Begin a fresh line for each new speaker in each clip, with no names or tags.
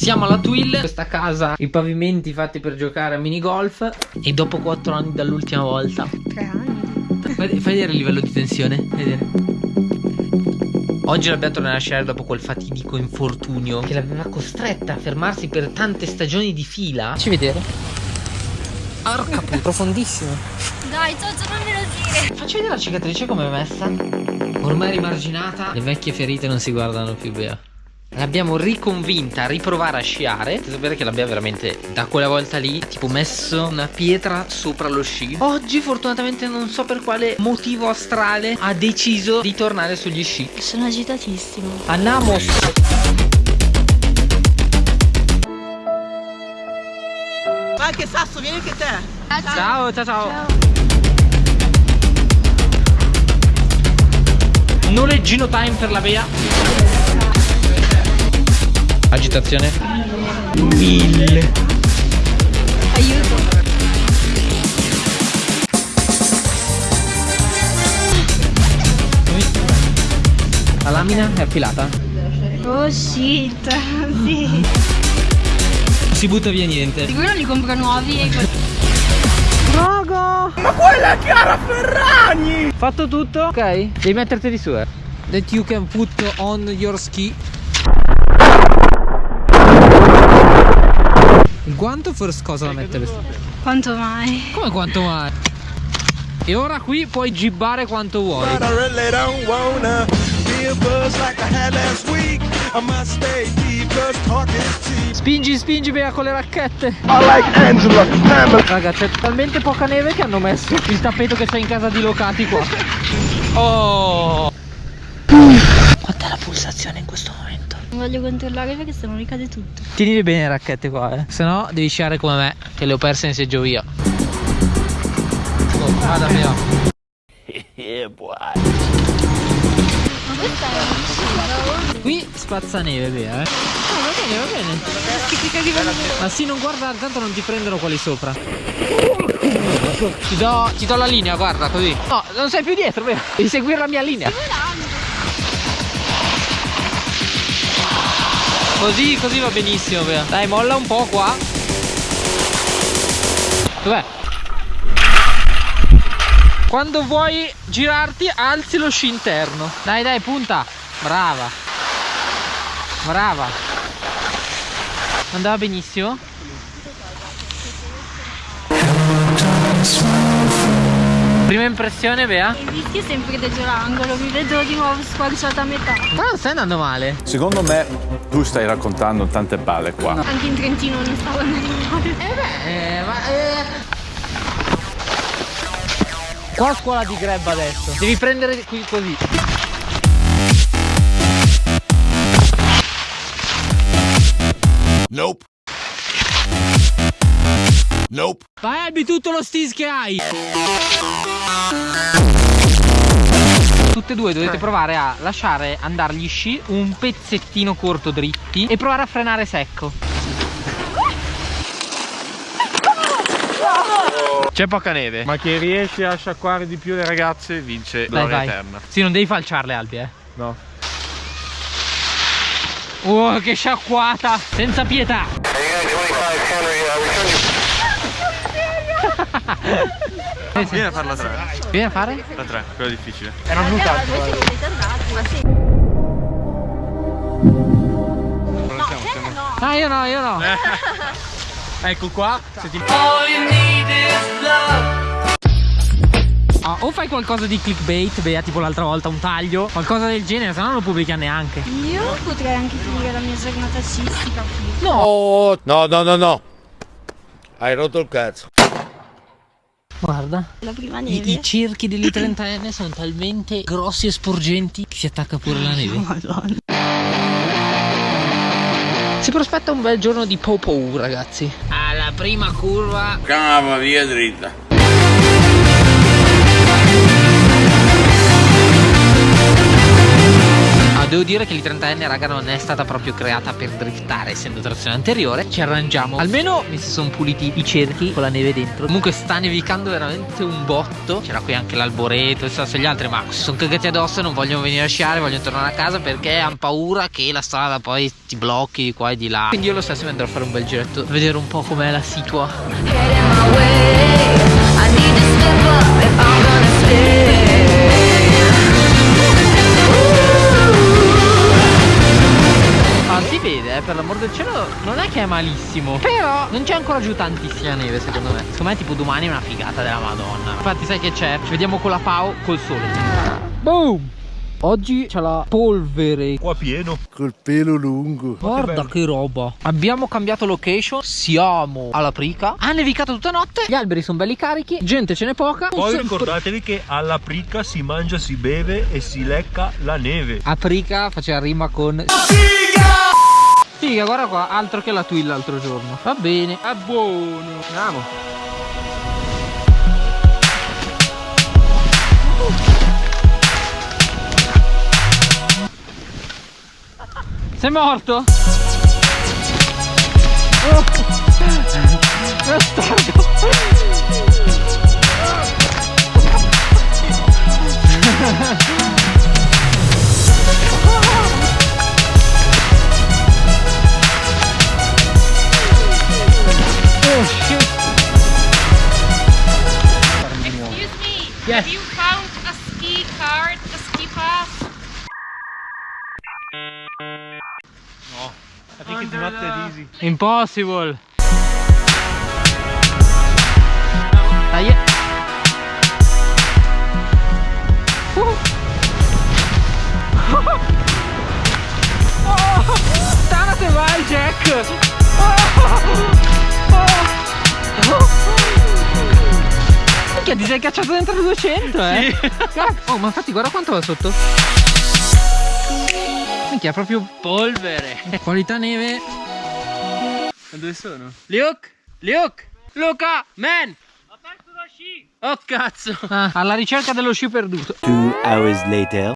Siamo alla Twill, questa casa, i pavimenti fatti per giocare a minigolf e dopo 4 anni dall'ultima volta.
Tre anni.
Fai, fai vedere il livello di tensione, fai vedere. Oggi l'abbiamo tornato a lasciare dopo quel fatidico infortunio che l'aveva costretta a fermarsi per tante stagioni di fila. Facci vedere. Arca pu- profondissimo.
Dai, Giorgio, non me lo dire.
Facci vedere la cicatrice come è messa. Ormai rimarginata. Le vecchie ferite non si guardano più, Bea. L'abbiamo riconvinta a riprovare a sciare. Devo sapere che l'abbiamo veramente da quella volta lì, tipo messo una pietra sopra lo sci. Oggi, fortunatamente, non so per quale motivo astrale, ha deciso di tornare sugli sci.
Sono agitatissimo.
Andiamo.
Ma anche Sasso, vieni anche te.
Ciao, ciao, ciao. Noleggino time per la Bea. Agitazione. Mille.
Aiuto.
La lamina è affilata.
Oh shit. Sì.
Si butta via niente.
Sicuro li compro nuovi e
Raga!
Ma quella è Chiara Ferragni!
Fatto tutto? Ok. Devi metterti di su, eh. That you can put on your ski. Il guanto first cosa da mettere?
quanto mai?
Come quanto mai? E ora qui puoi gibbare quanto vuoi. Spingi, spingi, Bea con le racchette.
I like.
Raga, c'è talmente poca neve che hanno messo il tappeto che c'è in casa di locati qua. Oh! Quant'è la pulsazione in questo momento?
Non voglio controllare perché se no ricade tutto.
Tienili bene le racchette qua, eh. Se no devi sciare come me, che le ho perse in seggio via. Oh, vada via.
Ma questa è una
Qui spazza neve, Bea, eh. Ah, va bene, va bene. Ma sì, non guarda, tanto non ti prendono quelli sopra. Ti do, ti do la linea, guarda, così. No, non sei più dietro, Bea. Devi seguire la mia linea. Così, così va benissimo, Bea. Dai, molla un po' qua. Dov'è? Quando vuoi girarti, alzi lo sci interno. Dai, dai, punta. Brava. Brava. Andava benissimo? Prima impressione, Bea?
Il rischio è sempre dietro l'angolo, mi vedo di nuovo squarciata a metà.
Ma non stai andando male.
Secondo me tu stai raccontando tante balle qua.
Anche in Trentino non stavo andando male.
Eh, ma eh. Qua scuola di grab adesso. Devi prendere qui così.
Nope. Nope.
Vai Albi tutto lo stis che hai. Tutte e due dovete provare a lasciare andare gli sci un pezzettino corto dritti e provare a frenare secco.
C'è poca neve, ma chi riesce a sciacquare di più le ragazze vince
Dai,
gloria
vai.
eterna.
Sì, non devi falciarle Albi, eh.
No.
Oh, che sciacquata! Senza pietà! Eh.
Vieni a farla tre.
Vieni a fare?
La tre, quella difficile.
Era? Ma sì. No, no.
Ah, io no, io no.
Ecco qua, se ti
Ah, o fai qualcosa di clickbait, Bea, tipo l'altra volta, un taglio, qualcosa del genere, se no non lo pubblica neanche.
Io potrei anche finire la mia giornata scistica qui.
Oh, no, no, no, no. Hai rotto il cazzo.
Guarda.
La prima
I,
neve.
i cerchi delle 30enne sono talmente grossi e sporgenti che si attacca pure la neve.
Madonna.
Si prospetta un bel giorno di Popo, ragazzi. Alla prima curva.
Chiamava via dritta.
Devo dire che l'i30N raga non è stata proprio creata per driftare essendo trazione anteriore. Ci arrangiamo. Almeno mi si sono puliti i cerchi con la neve dentro. Comunque sta nevicando veramente un botto. C'era qui anche l'alboreto e gli altri Ma si sono cagati addosso non vogliono venire a sciare Vogliono tornare a casa perché hanno paura che la strada poi ti blocchi di qua e di là. Quindi io lo stesso mi andrò a fare un bel giretto a Vedere un po' com'è la situa per l'amor del cielo non è che è malissimo Però non c'è ancora giù tantissima neve secondo me Secondo me tipo domani è una figata della madonna Infatti sai che c'è? Ci vediamo con la Pau col sole Boom! Oggi c'è la polvere
Qua pieno.
Col pelo lungo.
Guarda che roba Abbiamo cambiato location Siamo alla Prica Ha nevicato tutta notte Gli alberi sono belli carichi Gente ce n'è poca
Poi ricordatevi che alla prica si mangia, si beve e si lecca la neve.
A Prica faceva rima con Figa guarda qua Altro che la Twill l'altro giorno Va bene È buono Andiamo Sei morto? Oh. Bastardo. Impossible. Dai. Uh. Oh, State vai Jack. Oh, oh. Minchia, ti sei cacciato dentro il 200 eh? Cazzo. Oh, ma infatti guarda quanto va sotto. Minchia, proprio polvere. Qualità neve.
Ma dove sono?
Luke! Luke! Luca! Man! Ho perso lo sci! Oh cazzo! Ah, alla ricerca dello sci perduto.
Two hours later.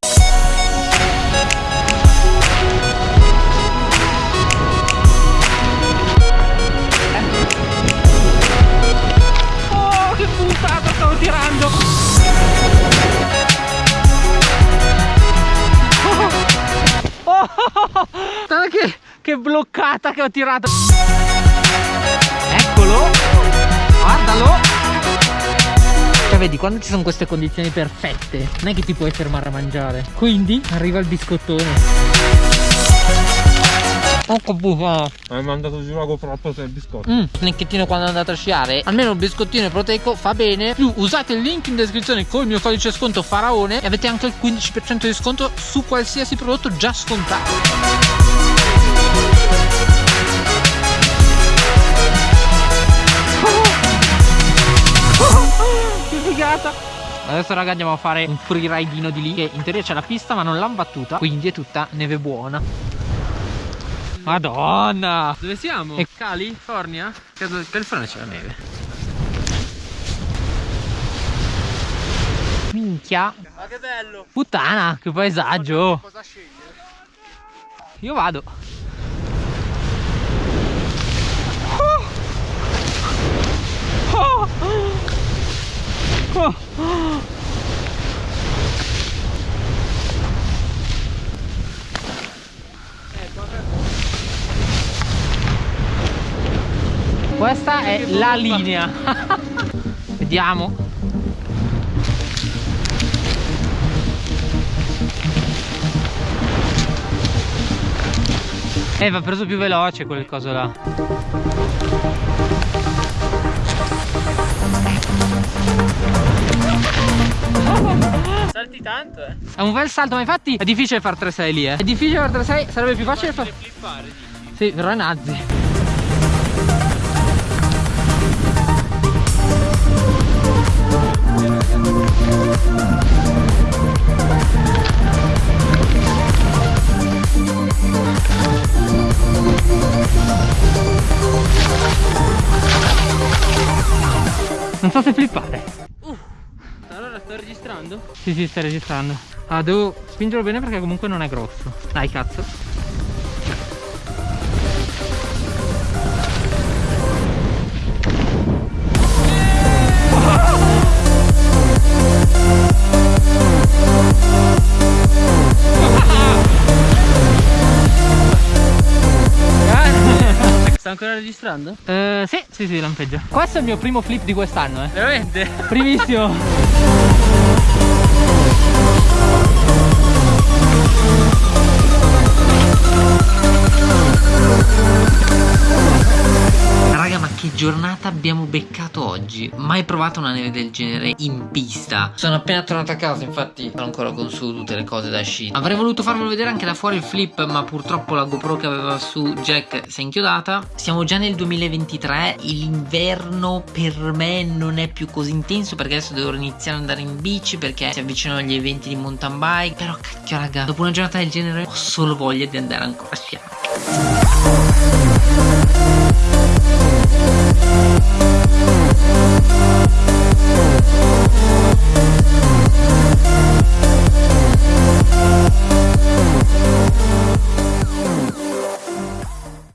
Oh, che puntata stavo tirando! Oh, oh, guarda che, che bloccata che ho tirato! Vedi, quando ci sono queste condizioni perfette, non è che ti puoi fermare a mangiare. Quindi arriva il biscottone. Oh che bufala!
Hai mandato giù la GoPro per il biscotto.
Mm, snecchettino quando andate a sciare Almeno il biscottino proteico fa bene Più usate il link in descrizione con il mio codice sconto Faraone E avete anche il 15% di sconto su qualsiasi prodotto già scontato figata Adesso raga andiamo a fare un freeridino di lì Che in teoria c'è la pista ma non l'hanno battuta Quindi è tutta neve buona Madonna
Dove siamo?
E-
California?
California c'è la neve. Minchia.
Ma che bello!
Puttana, che paesaggio.
Cosa scegliere?
Io vado. Oh. Oh. Oh. Questa è la linea. Vediamo. Eh, va preso più veloce quel coso là.
Salti tanto, eh.
È un bel salto, ma infatti è difficile fare 3-6 lì, eh. È difficile fare 3-6, sarebbe più facile.
Flippare, dici?
Sì, però è Nazi.
Registrando?
Sì, sì, stai registrando. Ah, devo spingerlo bene perché comunque non è grosso. Dai, cazzo.
Sta ancora registrando?
Eh, sì, sì, sì, lampeggia. Questo è il mio primo flip di quest'anno, eh.
Veramente?
Primissimo. Thank you. Che giornata abbiamo beccato oggi? Mai provato una neve del genere in pista. Sono appena tornato a casa, infatti sono ancora con su tutte le cose da sci. Avrei voluto farvelo vedere anche da fuori il flip, ma purtroppo la GoPro che aveva su Jack si è inchiodata. Siamo già nel 2023, l'inverno per me non è più così intenso perché adesso devo iniziare ad andare in bici perché si avvicinano gli eventi di mountain bike. Però cacchio raga, dopo una giornata del genere ho solo voglia di andare ancora a sciare.